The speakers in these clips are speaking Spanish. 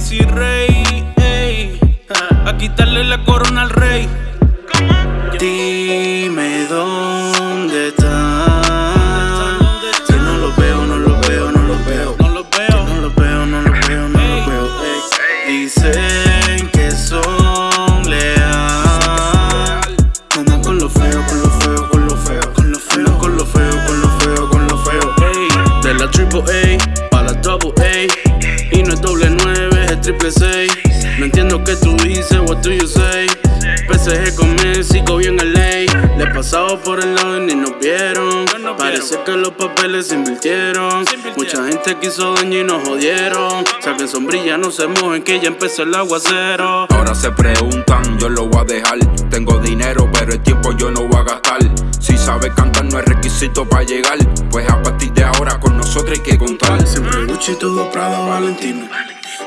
Macy Rey, ey, a quitarle la corona al rey. PSG con Messi, bien en ley. Le pasaba por el lado y ni nos vieron. Parece que los papeles se invirtieron. Mucha gente quiso daño y nos jodieron. Saquen sombrilla, no se mojen que ya empezó el aguacero. Ahora se preguntan, yo lo voy a dejar. Tengo dinero, pero el tiempo yo no voy a gastar. Si sabes cantar no es requisito para llegar. Pues a partir de ahora con nosotros hay que contar. Siempre Gucci, todo Prada, Valentino.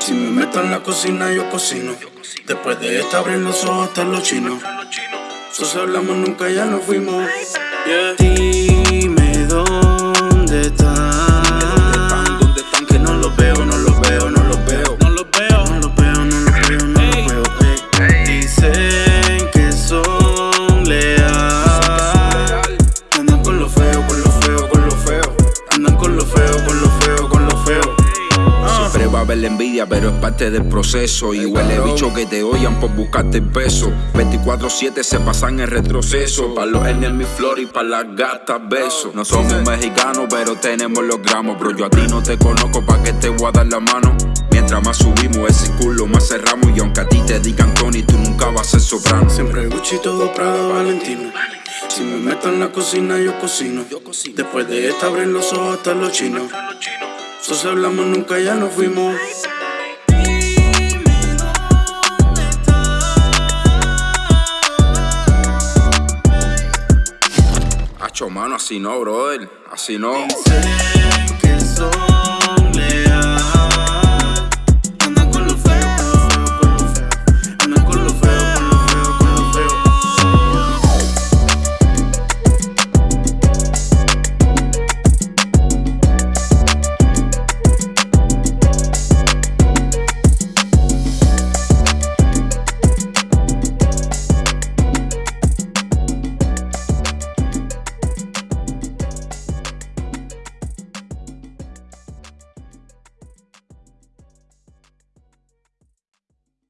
Si me meto en la cocina, yo cocino. Después de esta abren los ojos hasta los chinos. So, si hablamos nunca, ya nos fuimos. Yeah. Dime Haber la envidia, pero es parte del proceso. Y huele bicho que te odian por buscarte el peso. 24-7 se pasan en retroceso. Pa' los mi flor y pa' las gatas besos. No somos mexicanos, pero tenemos los gramos. Bro, yo a ti no te conozco, pa' que te voy a dar la mano. Mientras más subimos ese culo, más cerramos. Y aunque a ti te digan Tony, tú nunca vas a ser soprano. Siempre Gucci, todo Prada, Valentino. Si me meto en la cocina, yo cocino. Después de esta abren los ojos hasta los chinos. So, si hablamos nunca, ya nos fuimos. Hacho, mano, así no, brother. Así no. Dicen que son